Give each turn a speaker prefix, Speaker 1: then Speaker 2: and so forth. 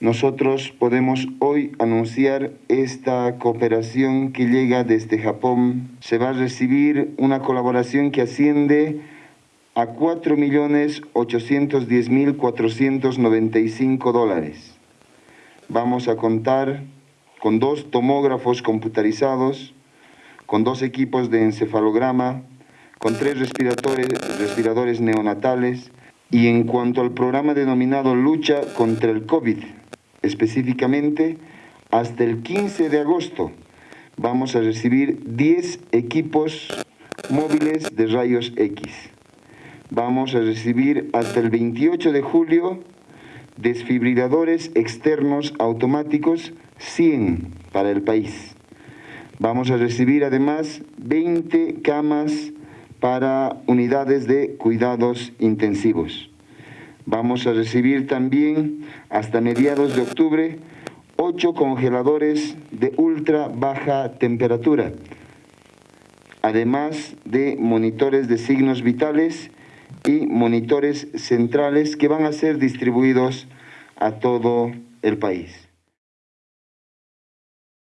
Speaker 1: Nosotros podemos hoy anunciar esta cooperación que llega desde Japón. Se va a recibir una colaboración que asciende a 4.810.495 dólares. Vamos a contar con dos tomógrafos computarizados, con dos equipos de encefalograma, con tres respiradores, neonatales y en cuanto al programa denominado Lucha contra el COVID, específicamente hasta el 15 de agosto vamos a recibir 10 equipos móviles de rayos X. Vamos a recibir hasta el 28 de julio desfibriladores externos automáticos 100 para el país. Vamos a recibir además 20 camas para unidades de cuidados intensivos. Vamos a recibir también hasta mediados de octubre ocho congeladores de ultra baja temperatura, además de monitores de signos vitales y monitores centrales que van a ser distribuidos a todo el país.